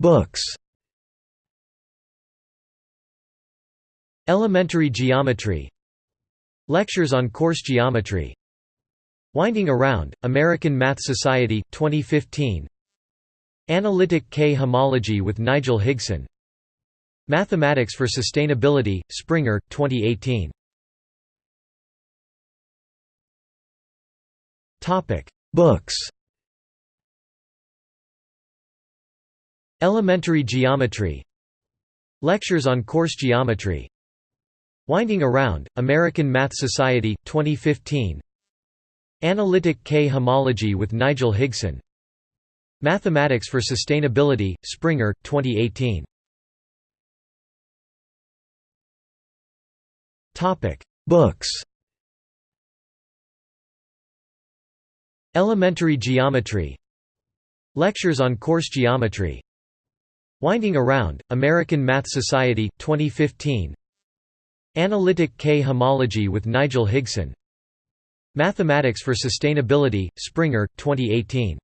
Books. Elementary Geometry. Lectures on Coarse Geometry. Winding Around, American Math Society 2015 Analytic K-homology with Nigel Higson. Mathematics for Sustainability, Springer, 2018 Topic: Books Elementary Geometry. Lectures on coarse Geometry. Winding Around, American Math Society, 2015 Analytic K-homology with Nigel Higson. Mathematics for Sustainability, Springer, 2018 Books. Elementary Geometry. Lectures on coarse Geometry Winding Around, American Math Society, 2015 Analytic K-homology with Nigel Higson. Mathematics for Sustainability, Springer, 2018